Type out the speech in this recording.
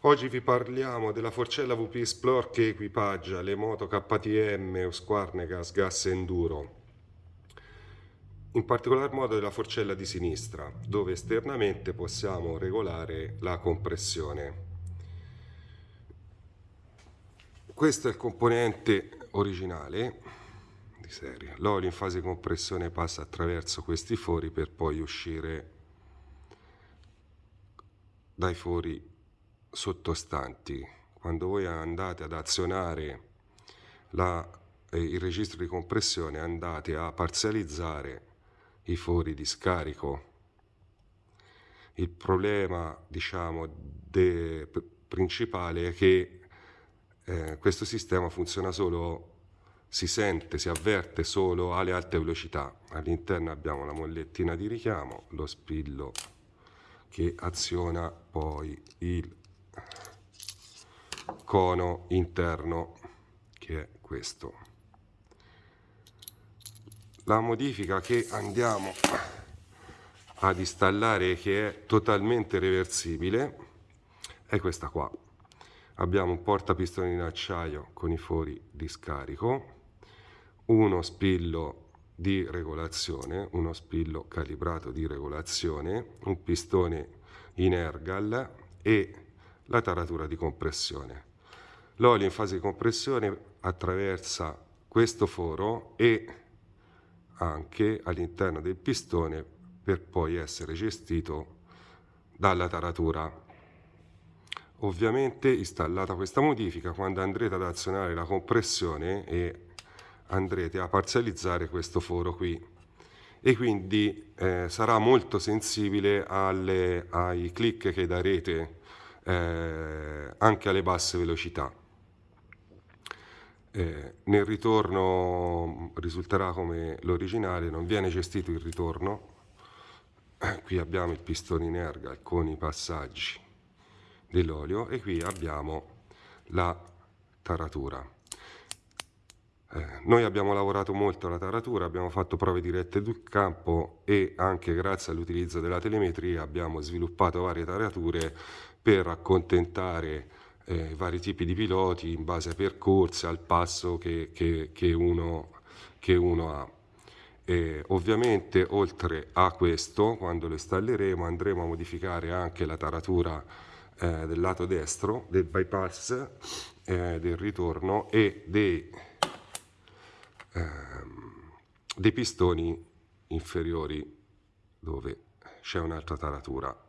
Oggi vi parliamo della forcella VP Explore che equipaggia le moto KTM, Husqvarna Gas, Gas Enduro. In particolar modo della forcella di sinistra, dove esternamente possiamo regolare la compressione. Questo è il componente originale di serie. L'olio in fase di compressione passa attraverso questi fori per poi uscire dai fori sottostanti. Quando voi andate ad azionare la, eh, il registro di compressione andate a parzializzare i fori di scarico. Il problema diciamo, de, principale è che eh, questo sistema funziona solo, si sente, si avverte solo alle alte velocità. All'interno abbiamo la mollettina di richiamo, lo spillo che aziona poi il cono interno che è questo. La modifica che andiamo ad installare che è totalmente reversibile è questa qua. Abbiamo un portapistoni in acciaio con i fori di scarico, uno spillo di regolazione, uno spillo calibrato di regolazione, un pistone in ergal e la taratura di compressione. L'olio in fase di compressione attraversa questo foro e anche all'interno del pistone per poi essere gestito dalla taratura. Ovviamente installata questa modifica quando andrete ad azionare la compressione e andrete a parzializzare questo foro qui e quindi eh, sarà molto sensibile alle, ai click che darete eh, anche alle basse velocità. Eh, nel ritorno risulterà come l'originale, non viene gestito il ritorno, eh, qui abbiamo il pistone in erga con i passaggi dell'olio e qui abbiamo la taratura. Eh, noi abbiamo lavorato molto alla taratura, abbiamo fatto prove dirette sul campo e anche grazie all'utilizzo della telemetria abbiamo sviluppato varie tarature per accontentare eh, vari tipi di piloti in base ai percorsi, al passo che, che, che, uno, che uno, ha. E ovviamente oltre a questo, quando lo installeremo, andremo a modificare anche la taratura eh, del lato destro, del bypass, eh, del ritorno e dei, ehm, dei pistoni inferiori dove c'è un'altra taratura